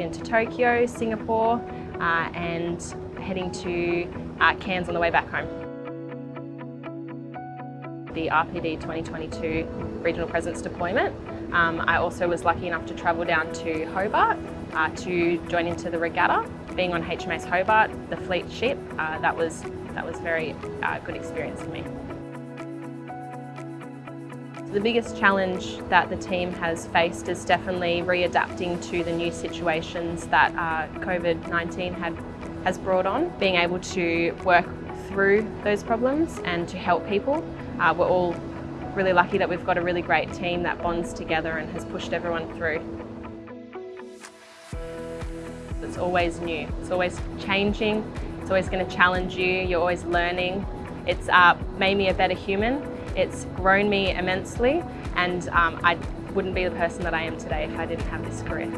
into Tokyo, Singapore uh, and heading to uh, Cairns on the way back home. The RPD 2022 Regional Presence Deployment. Um, I also was lucky enough to travel down to Hobart uh, to join into the regatta. Being on HMAS Hobart, the fleet ship, uh, that was that was very uh, good experience for me. The biggest challenge that the team has faced is definitely readapting to the new situations that uh, COVID-19 has brought on. Being able to work through those problems and to help people. Uh, we're all really lucky that we've got a really great team that bonds together and has pushed everyone through. It's always new, it's always changing, it's always going to challenge you, you're always learning. It's uh, made me a better human it's grown me immensely and um, I wouldn't be the person that I am today if I didn't have this career.